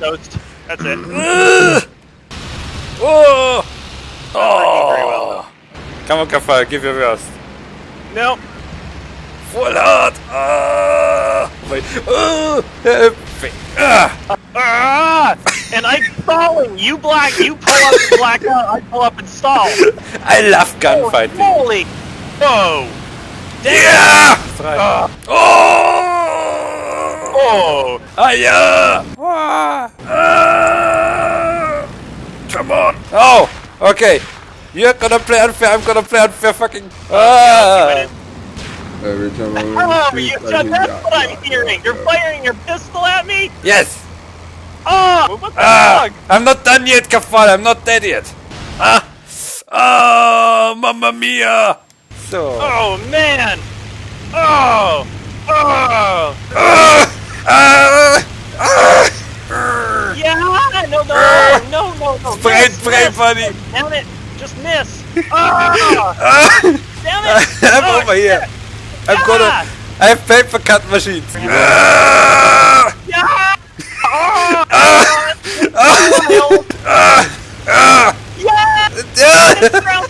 Ghost. That's it. Oh! very well, Oh! Come on, Kafal, give your worst. No. Full hard! Ah! Wait. Oh! Help. Ah! Ah! And I'm stalling. You black. You pull up and black out. I pull up and stall. I love gunfighting. Holy. Whoa. Yeah! Ah. Oh! Oh. Ah! Ah! Ah! Come on! Oh! Okay. You're gonna play unfair, I'm gonna play unfair fucking... Ah! Every time I Oh, run you, the streets, I hear that's yacht, what I'm yacht, hearing. yacht, You're yacht. firing your pistol at me? Yes! Oh, what the Ah! fuck? I'm not done yet, Kafal, I'm not dead yet! Ah! Ah! Mamma mia! So... Oh, man. Oh. Oh. Ah! Ah! Ah! Yeah. No, no, no, no, no. Brain, Miss, brain, miss. buddy! Damn it. Just miss. Ah. Ah! Damn it. I'm Oh, over here! shit. I'm Yeah. gonna... I have paper cut machines! Ah! Yeah. Oh. Ah! Wild. Ah! Ah! Yeah. Ah! It's around